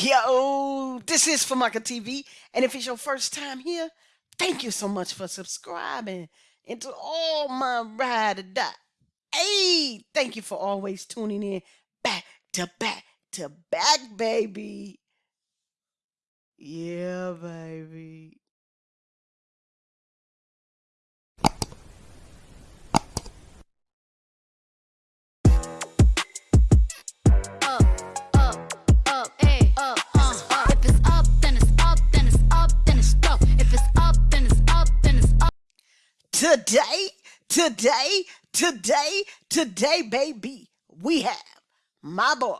Yo, this is Famaka TV, and if it's your first time here, thank you so much for subscribing. And to all my ride or die, hey, thank you for always tuning in back to back to back, baby. Yeah, baby. Today, today, today, today, baby, we have my boy,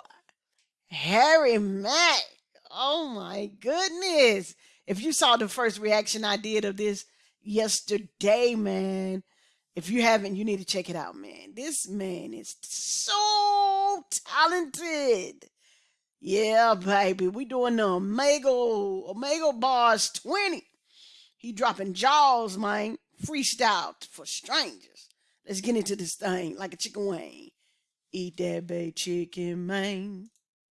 Harry Mack. Oh my goodness. If you saw the first reaction I did of this yesterday, man, if you haven't, you need to check it out, man. This man is so talented. Yeah, baby. We doing the Omega Omega Bars 20. He dropping jaws, man. Freestyle for strangers. Let's get into this thing like a chicken wing. Eat that bay chicken, man.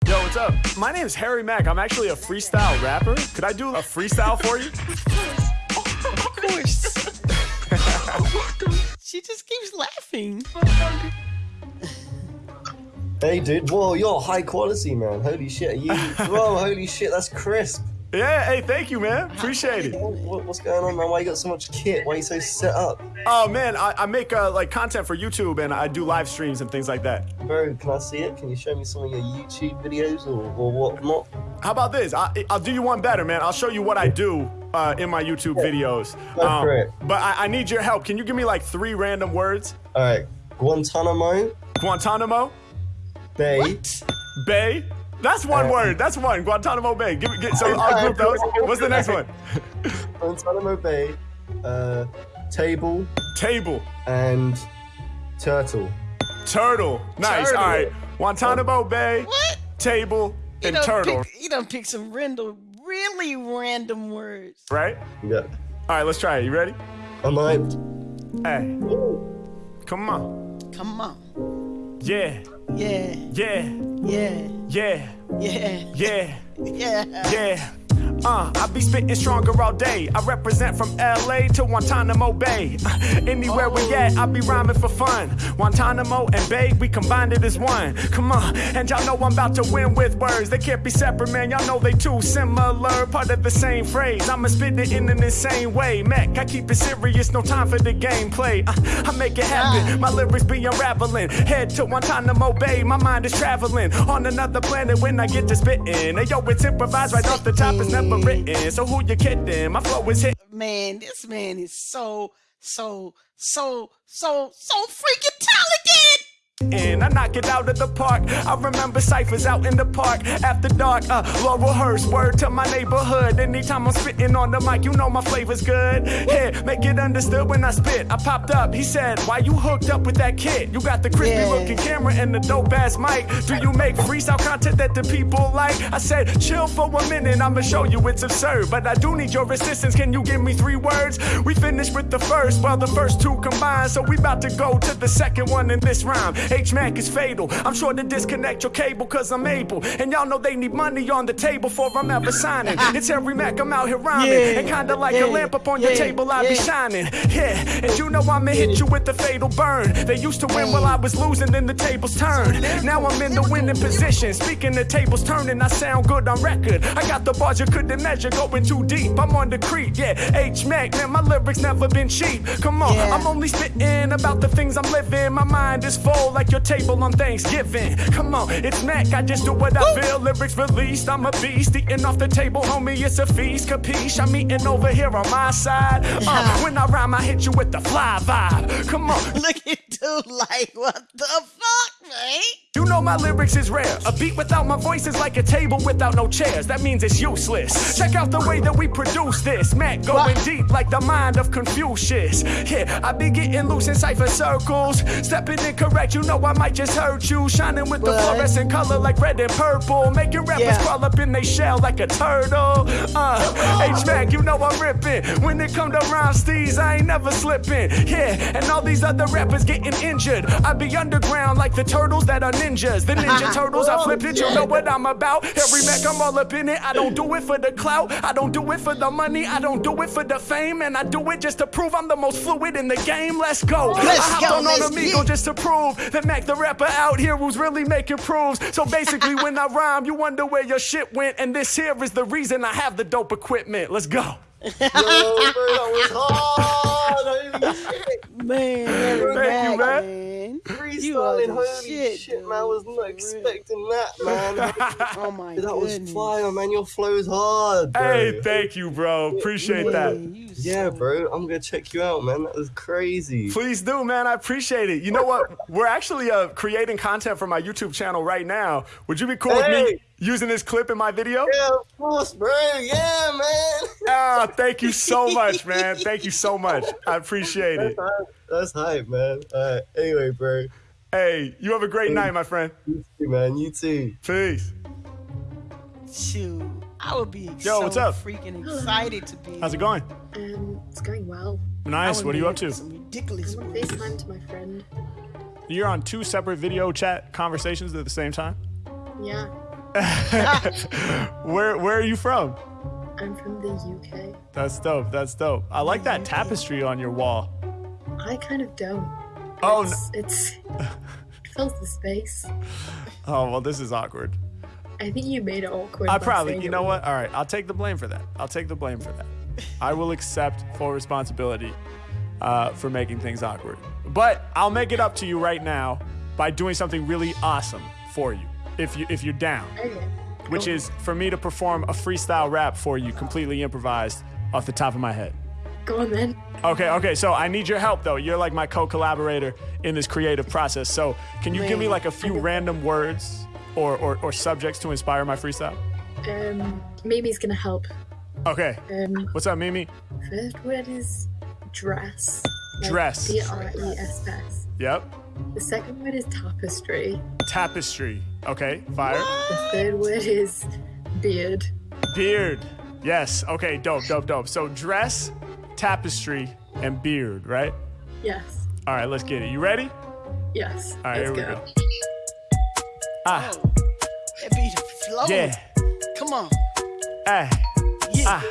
Yo, what's up? My name is Harry Mack. I'm actually a freestyle rapper. Could I do a freestyle for you? Of course. she just keeps laughing. Hey, dude. Whoa, you're high quality, man. Holy shit. Are you? Whoa, holy shit. That's crisp. Yeah, hey, thank you, man. Appreciate it. What, what- what's going on, man? Why you got so much kit? Why are you so set up? Oh man, I, I make uh, like content for YouTube and I do live streams and things like that. Bro, can I see it? Can you show me some of your YouTube videos or, or whatnot? How about this? I, I'll do you one better, man. I'll show you what I do uh, in my YouTube videos. Um, Go for it. But I, I need your help. Can you give me like three random words? All right. Guantanamo Guantanamo Bay. What? Bay. That's one Uh, word. That's one. Guantanamo Bay. Give, me- get, so I'll group those. What's the next one? Guantanamo Bay. Uh, table Table. and turtle. Turtle. Nice. Turtle. All right. Guantanamo Bay. What? Table You and turtle. Pick, you done pick some random, really random words. Right? Yeah. All right. Let's try it. You ready? I'm hyped. Hey. Ooh. Come on. Come on. Yeah. Yeah, Yeah. yeah, Yeah. yeah, Yeah. yeah. Yeah. Uh, I be spitting stronger all day. I represent from LA to Guantanamo Bay. Uh, anywhere we at, I be rhyming for fun. Guantanamo and Bay, we combined it as one. Come on, and y'all know I'm about to win with words. They can't be separate, man. Y'all know they too similar, part of the same phrase. I'ma spit it in an insane way. Mac, I keep it serious, no time for the gameplay. Uh, I make it happen. My lyrics be unraveling. Head to Guantanamo Bay, my mind is traveling on another planet when I get to spitting. Hey, yo, it's improvised right off the top, it's never written. So who you kidding? My flow is hit. Man, this man is so, so, so, so, so freaking talented. And I knock it out of the park. I remember ciphers out in the park after dark. Uh, Laurelhurst, word to my neighborhood. Anytime I'm spitting on the mic, you know my flavor's good. Yeah, make it understood when I spit. I popped up, he said, Why you hooked up with that kid? You got the crispy Yeah. looking camera and the dope ass mic. Do you make freestyle content that the people like? I said, Chill for a minute, I'ma show you it's absurd. But I do need your assistance. Can you give me three words? We finished with the first, well, the first two combined. So we about to go to the second one in this rhyme. H Mac is fatal. I'm sure to disconnect your cable cause I'm able. And y'all know they need money on the table before I'm ever signing. It's Harry Mack, I'm out here rhyming. Yeah, and kinda like yeah, a lamp up on your table, I be shining. Yeah, and you know I'ma hit you with the fatal burn. They used to win while I was losing, then the tables turned. Now I'm in the winning position. Speaking the tables turning, I sound good on record. I got the bars you couldn't measure, going too deep. I'm on the creep, yeah. H Mac, man, my lyrics never been cheap. Come on, Yeah. I'm only spitting about the things I'm living. My mind is full like your table on Thanksgiving. Come on, it's Mac, I just do what I feel. Lyrics released, I'm a beast. Eating off the table, homie, it's a feast. Capiche, I'm eating over here on my side. Uh, when I rhyme, I hit you with the fly vibe. Come on, Look at dude like, what the fuck? You know my lyrics is rare. A beat without my voice is like a table without no chairs. That means it's useless. Check out the way that we produce this. Mac going What? deep like the mind of Confucius. Yeah, I be getting loose in cipher circles. Stepping incorrect, you know I might just hurt you. Shining with the What? fluorescent color like red and purple. Making rappers Yeah. crawl up in their shell like a turtle. Uh, H Mac, you know I'm ripping. When it come to rhyme steez, I ain't never slipping. Yeah, and all these other rappers getting injured. I be underground like the turtles that are ninjas. The Ninja Turtles, I flipped it, you know what I'm about. Every Mac, I'm all up in it. I don't do it for the clout, I don't do it for the money, I don't do it for the fame, and I do it just to prove I'm the most fluid in the game. Let's go. Let's I hopped go, on let's on Omegle get- just to prove that Mac the rapper out here who's really making proves. So basically, when I rhyme, you wonder where your shit went, and this here is the reason I have the dope equipment. Let's go. Yo, bro, that was hard. Man, Harry Thank you, Mack, man. You are Freestyling, the holy shit, shit, man. I was not expecting that, man. Oh my god. that was goodness. fire, man. Your flow is hard, bro. Hey, thank you, bro. Appreciate that. Yeah, bro. I'm gonna check you out, man. That was crazy. Please do, man. I appreciate it. You know what? We're actually uh, creating content for my YouTube channel right now. Would you be cool with me using this clip in my video? Yeah, of course, bro. Yeah, man. Ah, thank you so much, man. Thank you so much. I appreciate it. That's hype, man. Alright, anyway, bro. Hey, you have a great night, my friend. You too, man. You too. Peace. Shoot, I would be Yo, so what's up? freaking excited to be. How's it going? Um, it's going well. Nice. What are you up to? Some ridiculous I'm. FaceTime to my friend. You're on two separate video chat conversations at the same time. Yeah, Where Where are you from? I'm from the UK. That's dope. That's dope. I like that tapestry on your wall. I kind of don't. Oh, no. It's, it's it fills the space. Oh well, this is awkward. I think you made it awkward. I probably, you know what? All right, I'll take the blame for that. I'll take the blame for that. I will accept full responsibility uh, for making things awkward. But I'll make it up to you right now by doing something really awesome for you, if you if you're down. Okay. Which cool. is for me to perform a freestyle rap for you, completely improvised off the top of my head. Go on then. Okay, okay. So I need your help though. You're like my co-collaborator in this creative process. So can you give me like a few random words or, or, or subjects to inspire my freestyle? Um, Mimi's gonna help. Okay. Um, What's up, Mimi? first word is dress. Like Dress. D R E S S. Yep. The second word is tapestry. Tapestry. Okay, fire. The third word is beard. Beard. Yes. Okay, dope, dope, dope. So dress, tapestry, and beard, right? Yes. All right, let's get it. You ready? Yes. All right, Let's here we go. go. Ah, That beat flow. yeah. Come on. Hey. Yeah. Ah,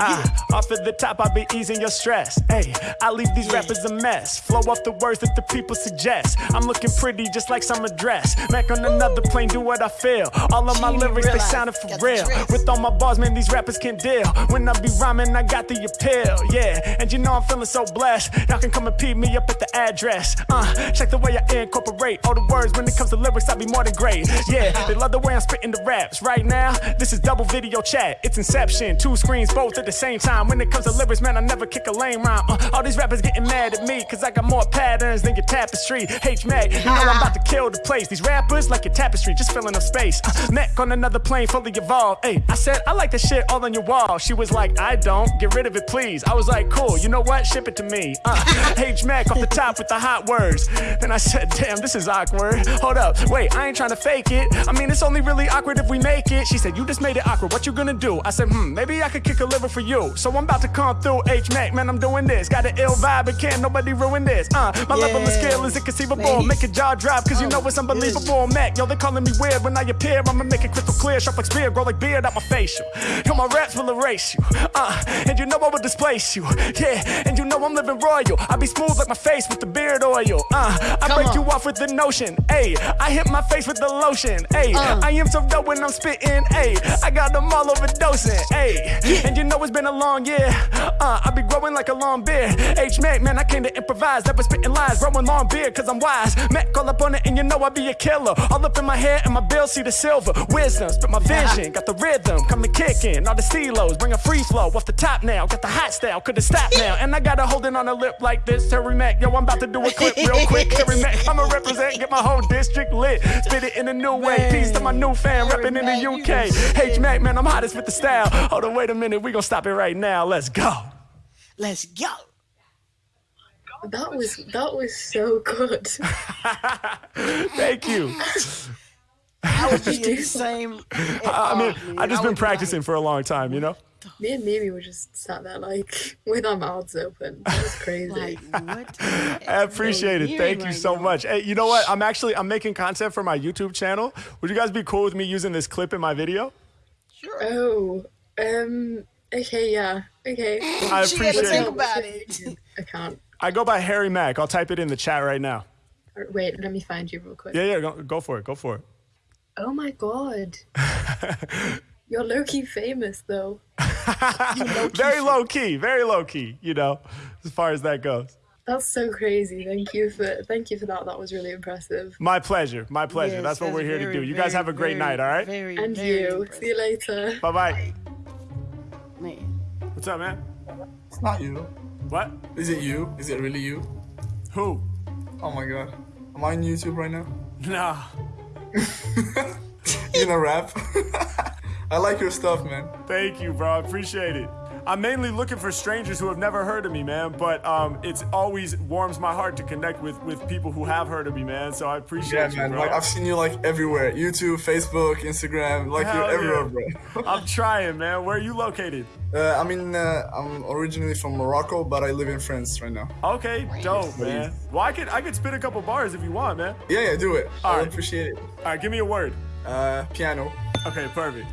off at the top, I be easing your stress. Hey, I leave these rappers a mess. Flow off the words that the people suggest. I'm looking pretty just like some address. Mac on another plane, do what I feel. All of my lyrics, they sounded for got real. With all my bars, man, these rappers can't deal. When I be rhyming, I got the appeal. Yeah, and you know I'm feeling so blessed. Y'all can come and peep me up at the address. Uh, check the way I incorporate all the words. When it comes to lyrics, I be more than great. Yeah, they love the way I'm spitting the raps. Right now, this is double video chat. It's Inception, two screens both at the same time. When it comes to lyrics, man, I never kick a lame rhyme. Uh, all these rappers getting mad at me, cause I got more patterns than your tapestry. H Mac, you know I'm about to kill the place. These rappers like your tapestry, just filling up space. Uh, Mac on another plane, fully evolved. Hey, I said, I like the shit all on your wall. She was like, I don't, get rid of it, please. I was like, cool, you know what? Ship it to me. Uh, H Mac off the top with the hot words. Then I said, damn, this is awkward. Hold up, wait, I ain't trying to fake it. I mean, it's only really awkward if we make it. She said, you just made it awkward. What you gonna do? I said, hmm, maybe I could kick a liver for you. So I'm about to come through H Mac, man, I'm doing this. Got an ill vibe, and can't nobody ruin this. Uh, my level of skill is inconceivable. Make a jaw drop, cause you Oh know it's unbelievable. Mac, yo, they calling me weird when I appear. I'ma make it crystal clear, sharp like spear, grow like beard out my facial. Yo, my raps will erase you. Uh, and you know I will displace you. Yeah, and you know I'm living royal. I be smooth like my face with the beard oil. Uh, I Come break on. you off with the notion. Ayy, I hit my face with the lotion. Ayy, Uh. I am so dope when I'm spitting. Ayy, I got them all overdosing. Ayy, and you know it's been a long year. Uh, I be growing like a long beard. H Mac, man, I came to improvise. Never spitting lies, growing long beard, cause I'm wise. Mac, call up on it, and you know I be a killer. All up in my hair and my bill, see the silver. Wisdom, spit my vision, got the rhythm, coming kicking. All the stelos, bring a free flow off the top now. Got the hot style, could've stopped now. And I got to hold it on a lip like this. Terry Mac, yo, I'm about to do a clip real quick. Terry Mac, I'ma represent, get my whole district lit. Spit it in a new way. Peace to my new fan, repping in the UK. H Mac, man, I'm hottest with the style. Hold on, wait a minute, we gonna stop it right now. Let's go. Let's go. That was that was so good. Thank you. I would be in the same. I mean, I just been practicing for a long time, you know? Me and Mimi were just sat there like with our mouths open. That was crazy. Like what? I appreciate it. Thank hearing you so now? much. Hey, you know what? I'm actually I'm making content for my YouTube channel. Would you guys be cool with me using this clip in my video? Sure. oh, um, okay, yeah, okay. I She had to appreciate think it. about it. I can't. I go by Harry Mack. I'll type it in the chat right now. Wait, let me find you real quick. Yeah, yeah, go, go for it. Go for it. Oh my god. You're low key famous though. Very low key, very low key, you know, as far as that goes. That's so crazy. Thank you for thank you for that. That was really impressive. My pleasure. My pleasure. Yes, that's what we're here to do. You guys have a great very, night, all right? Very, And very you. impressive. See you later. Bye bye. What's up, man? It's not you. What? Is it you? Is it really you? Who? Oh my god. Am I on YouTube right now? Nah. You gonna rap? I like your stuff, man. Thank you, bro. I appreciate it. I'm mainly looking for strangers who have never heard of me, man. But um, it's always warms my heart to connect with with people who have heard of me, man. So I Yeah, appreciate you, man. bro. Like I've seen you like everywhere. YouTube, Facebook, Instagram. Like Hell you're everywhere, yeah. I'm trying, man. Where are you located? Uh, I mean, uh, I'm originally from Morocco, but I live in France right now. Okay, dope, man. Well, I could I could spit a couple bars if you want, man. Yeah, yeah, do it. I Alright. would appreciate it. All right, give me a word. Uh, piano. Okay, perfect.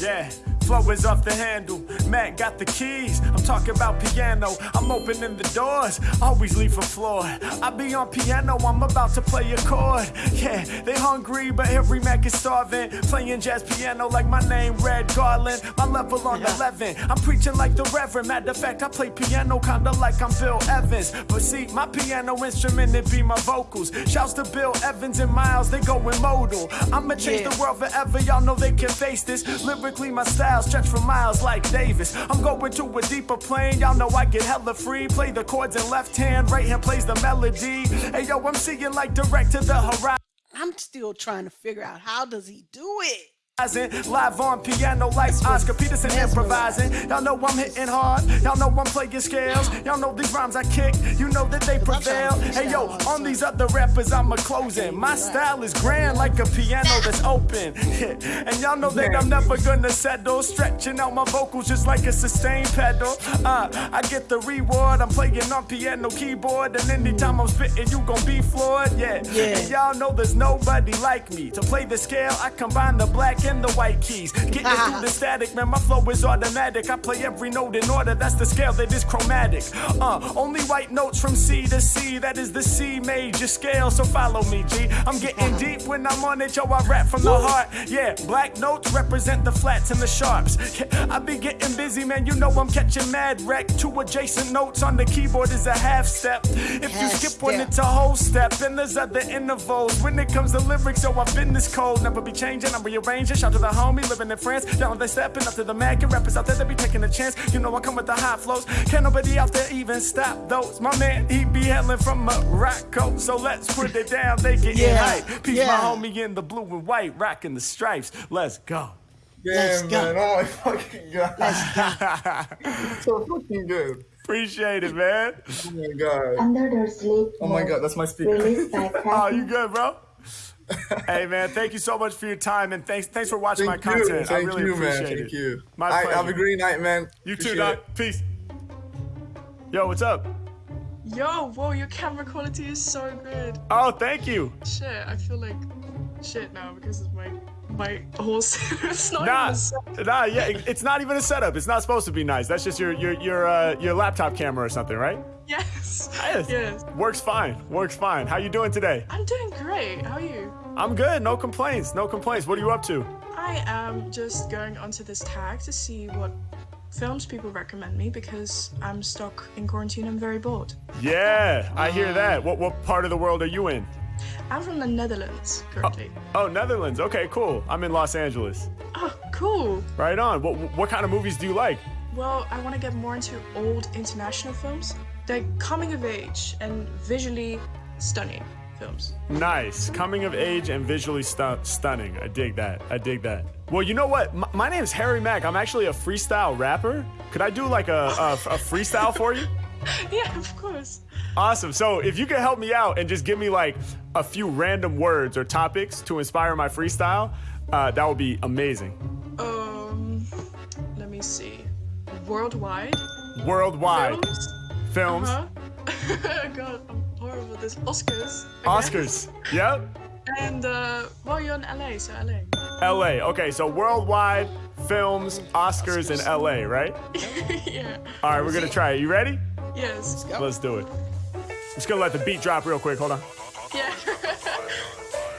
Yeah, flow is off the handle. Matt got the keys. I'm talking about piano. I'm opening the doors. Always leave a floor. I be on piano. I'm about to play a chord. Yeah, they hungry, but every Mac is starving. Playing jazz piano like my name, Red Garland. My level on 11. I'm preaching like the Reverend. Matter of fact, I play piano kinda like I'm Bill Evans. But see, my piano instrument, it be my vocals. Shouts to Bill Evans and Miles, they going modal. I'ma change Yeah. the world forever. Y'all know they can face this. Lyrically, my style stretch for miles like Davis. I'm going to a deeper plane. Y'all know I get hella free. Play the chords in left hand, right hand plays the melody. Hey yo, I'm seeing like direct to the horizon. I'm still trying to figure out how does he do it? Live on piano like Oscar Peterson improvising. Y'all know I'm hitting hard. Y'all know I'm playing scales. Y'all know these rhymes I kick. You know that they prevail. Hey yo, on these other rappers I'm a closing. My style is grand like a piano that's open. and y'all know that I'm never gonna settle. Stretching out my vocals just like a sustain pedal. Uh, I get the reward. I'm playing on piano keyboard. And anytime I'm spitting, you gon' be floored. Yeah. Yeah. And y'all know there's nobody like me. To play the scale, I combine the black and the white keys. Getting through the static, man, my flow is automatic. I play every note in order, that's the scale that is chromatic. Uh, only white notes from C to C, that is the C major scale, so follow me, G. I'm getting deep when I'm on it, yo, I rap from the heart. Yeah, black notes represent the flats and the sharps. Yeah, I be getting busy, man, you know I'm catching mad wreck. Two adjacent notes on the keyboard is a half step. If you skip one, it's a whole step. And there's other intervals. When it comes to lyrics, yo, I've been this cold. Never be changing, I'm rearranging. Shout to the homie living in France. Down they stepping up to the Mac and rappers out there that be taking a chance. You know I come with the high flows. Can't nobody out there even stop those. My man, he be hailing from Morocco. So let's put it down, they get Yeah, hype. Peace yeah. my homie in the blue and white, rocking the stripes. Let's go. Yeah, Let's go. man. Oh my fucking god. so fucking good. Appreciate it, man. Oh my god. Under the sleep Oh my god, that's my speaker. released Oh, you good, bro? hey man, thank you so much for your time and thanks thanks for watching Thank my you, content. I really you, man. appreciate Thank you. My Alright, pleasure. have a great night, man. You too, Doc. it. Peace. Yo, what's up? Yo, whoa, your camera quality is so good. Oh, thank you. Shit, I feel like shit now because of my my whole it's not Nah, even a set. nah, yeah, it- it's not even a setup. It's not supposed to be nice. That's just your your your uh, your laptop camera or something, right? Yes. Yes. Yes. Works fine. Works fine. How you doing today? I'm doing great. How are you? I'm good. No complaints. No complaints. What are you up to? I am just going onto this tag to see what films people recommend me because I'm stuck in quarantine. I'm very bored. Yeah, I hear that. What what part of the world are you in? I'm from the Netherlands currently. Oh, oh, Netherlands. Okay, cool. I'm in Los Angeles. Oh, cool. Right on. What what kind of movies do you like? Well, I want to get more into old international films. They're coming of age and visually stunning films. Nice. Coming of age and visually stu- stunning. I dig that. I dig that. Well, you know what? M- my name is Harry Mack. I'm actually a freestyle rapper. Could I do like a, a, a freestyle for you? Yeah, of course. Awesome. So if you could help me out and just give me like a few random words or topics to inspire my freestyle, uh, that would be amazing. Um, let me see. worldwide Worldwide films. films, Uh-huh. God, I'm horrible at this. Oscars. Oscars. Yep. And uh, well, you're in LA, so LA. LA. Okay, so worldwide films, Oscars in LA, right? yeah. All right, we're gonna try it. You ready? Yes. Let's do it. Just gonna let the beat drop real quick. Hold on. Yeah.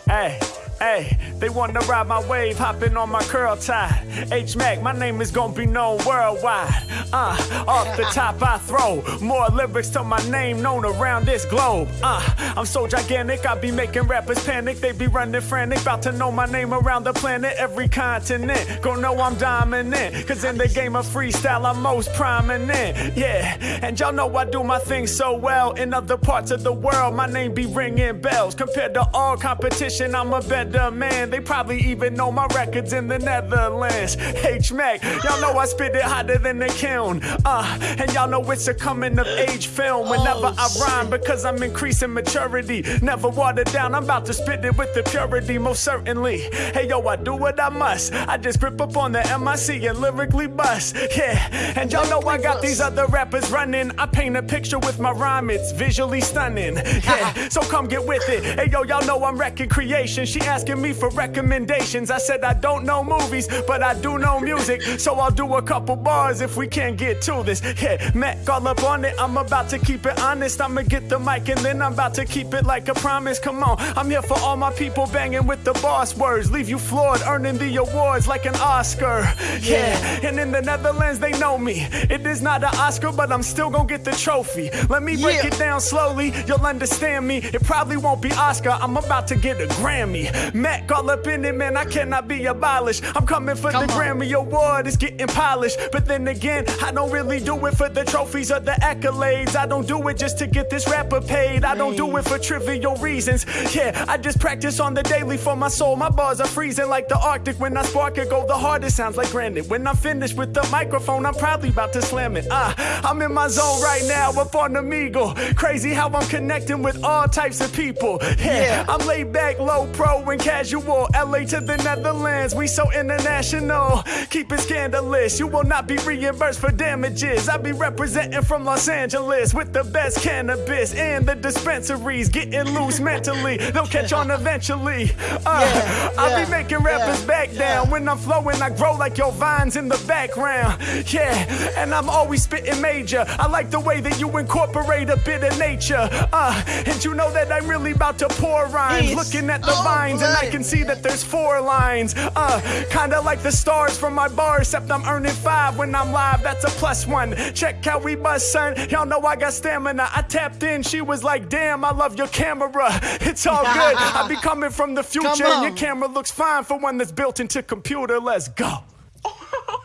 Hey, hey, they wanna ride my wave, hopping on my curl tie. H Mac, my name is gonna be known worldwide. Uh, off the top I throw more lyrics to my name known around this globe. Uh, I'm so gigantic, I be making rappers panic. They be running frantic, about to know my name around the planet, every continent. Go know I'm dominant, cause in the game of freestyle I'm most prominent. Yeah, and y'all know I do my thing so well. In other parts of the world, my name be ringing bells. Compared to all competition, I'm a better man. They probably even know my records in the Netherlands. H Mac, y'all know I spit it hotter than the kiln. Uh, and y'all know it's a coming of age film whenever I rhyme because I'm increasing maturity. Never watered down, I'm about to spit it with the purity, most certainly. Hey yo, I do what I must. I just grip up on the MIC and lyrically bust. Yeah, and y'all know I got these other rappers running. I paint a picture with my rhyme, it's visually stunning. Yeah, so come get with it. Hey yo, y'all know I'm wrecking creation. She asking me for recommendations. I said I don't know movies, but I do know music. So I'll do a couple bars if we can't get to this. Yeah, Mac all up on it. I'm about to keep it honest. I'ma get the mic and then I'm about to keep it like a promise. Come on, I'm here for all my people banging with the boss words. Leave you floored, earning the awards like an Oscar. Yeah, and in the Netherlands they know me. It is not an Oscar, but I'm still gonna get the trophy. Let me break Yeah. it down slowly, you'll understand me. It probably won't be Oscar, I'm about to get a Grammy. Mac all up in it, man, I cannot be abolished. I'm coming for Come the on. Grammy Award, it's getting polished. But then again, I don't really do it for the trophies or the accolades. I don't do it just to get this rapper paid. I don't do it for trivial reasons. Yeah, I just practice on the daily for my soul. My bars are freezing like the Arctic. When I spark it, go the hardest. Sounds like granite. When I'm finished with the microphone, I'm probably about to slam it. Ah, I'm in my zone right now up on the Omegle. Crazy how I'm connecting with all types of people. Yeah, Yeah. I'm laid back, low pro and casual. LA to the Netherlands, we so international. Keep it scandalous. You will not be reimbursed for damages. I be representing from Los Angeles with the best cannabis and the dispensaries. Getting loose mentally, they'll catch on eventually. Uh, Yeah, I yeah, be making rappers yeah, back down. When I'm flowing, I grow like your vines in the background. Yeah, and I'm always spitting major. I like the way that you incorporate a bit of nature. Uh, and you know that I'm really about to pour rhymes. Looking at the Oh, vines, and I can see that there's four lines. Uh, kinda like the stars from my bar, except I'm earning five when I'm live. That's a plus one. Check how we bust, son. Y'all know I got stamina. I tapped in, she was like, damn, I love your camera. It's all good. I be coming from the future, and your camera looks fine for one that's built into computer. Let's go. Oh,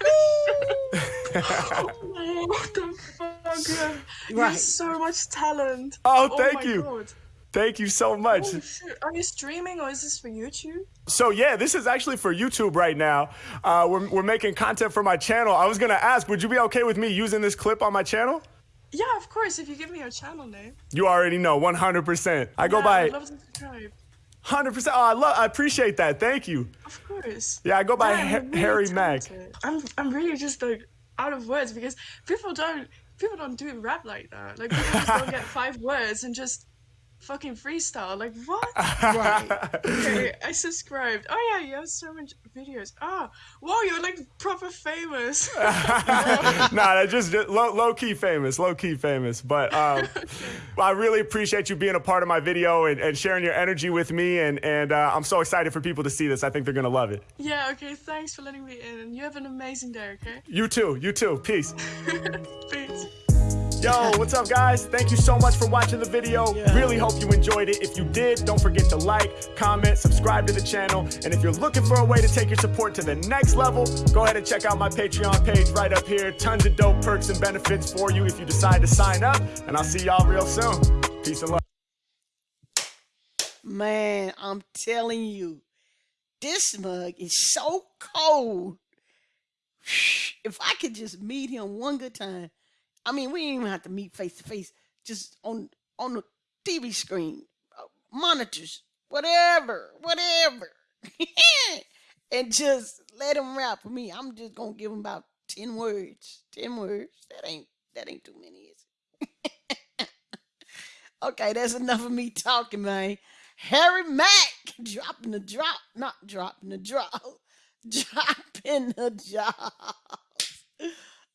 what the fuck? You have, you have so much talent. Oh, thank my you. God. Thank you so much. Oh. Are you streaming or is this for YouTube? So yeah, this is actually for YouTube right now. Uh, we're, we're making content for my channel. I was gonna ask, would you be okay with me using this clip on my channel? Yeah, of course. If you give me your channel name. You already know, 100%. I go yeah, by I'd love to subscribe. 100%. Oh, I love, I appreciate that. Thank you. Of course. Yeah, I go by Yeah, really Harry Mack. I'm I'm really just like out of words because people don't people don't do rap like that. Like people just don't get five words and just fucking freestyle. Like what? Right. okay, I subscribed. Oh yeah, you have so much videos. Oh, whoa, you're like proper famous. nah, that's just, just low, low key famous, low key famous. But um, I really appreciate you being a part of my video and, and sharing your energy with me. And, and uh, I'm so excited for people to see this. I think they're gonna love it. yeah, okay, thanks for letting me in. And you have an amazing day, okay? You too, you too. Peace. Peace. Yo, what's up, guys? Thank you so much for watching the video. Really hope you enjoyed it. If you did, don't forget to like, comment, subscribe to the channel. And if you're looking for a way to take your support to the next level, go ahead and check out my Patreon page right up here. Tons of dope perks and benefits for you if you decide to sign up. And I'll see y'all real soon. Peace and love. Man, I'm telling you, this mug is so cold. If I could just meet him one good time, I mean, we didn't even have to meet face to face, just on on the TV screen, uh, monitors, whatever, whatever, and just let him rap for me. I'm just gonna give him about Ten words. Ten words. That ain't that ain't too many, is it? okay, that's enough of me talking, man. Harry Mack dropping the drop, not dropping the drop, dropping the jaws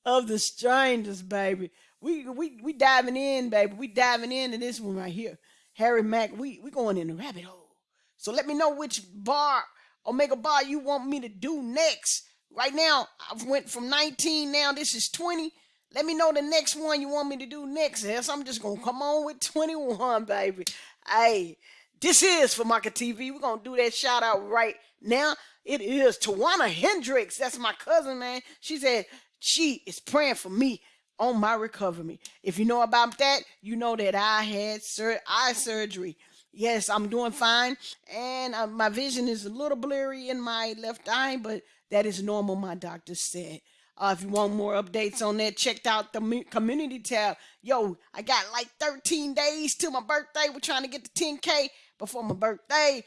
of the strangers, baby. We we we diving in, baby. We diving into this one right here. Harry Mack, we we going in the rabbit hole. So let me know which bar, Omega bar, you want me to do next. Right now, I've went from 19 now. This is 20. Let me know the next one you want me to do next. Else I'm just gonna come on with 21, baby. Hey, this is for Market TV. We're gonna do that shout out right now. It is Tawana Hendricks. That's my cousin, man. She said she is praying for me on my recovery. If you know about that, you know that I had sur- eye surgery. Yes, I'm doing fine, and uh, my vision is a little blurry in my left eye, but that is normal. My doctor said. Uh, if you want more updates on that, check out the community tab. Yo, I got like 13 days till my birthday. We're trying to get to 10K before my birthday.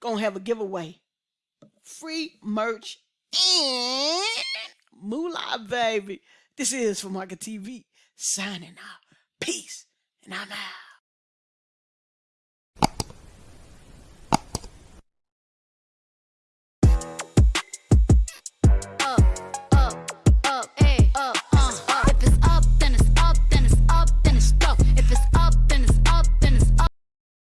Gonna have a giveaway. Free merch and moolah, baby. This is for Market TV signing out. Peace, and I'm out.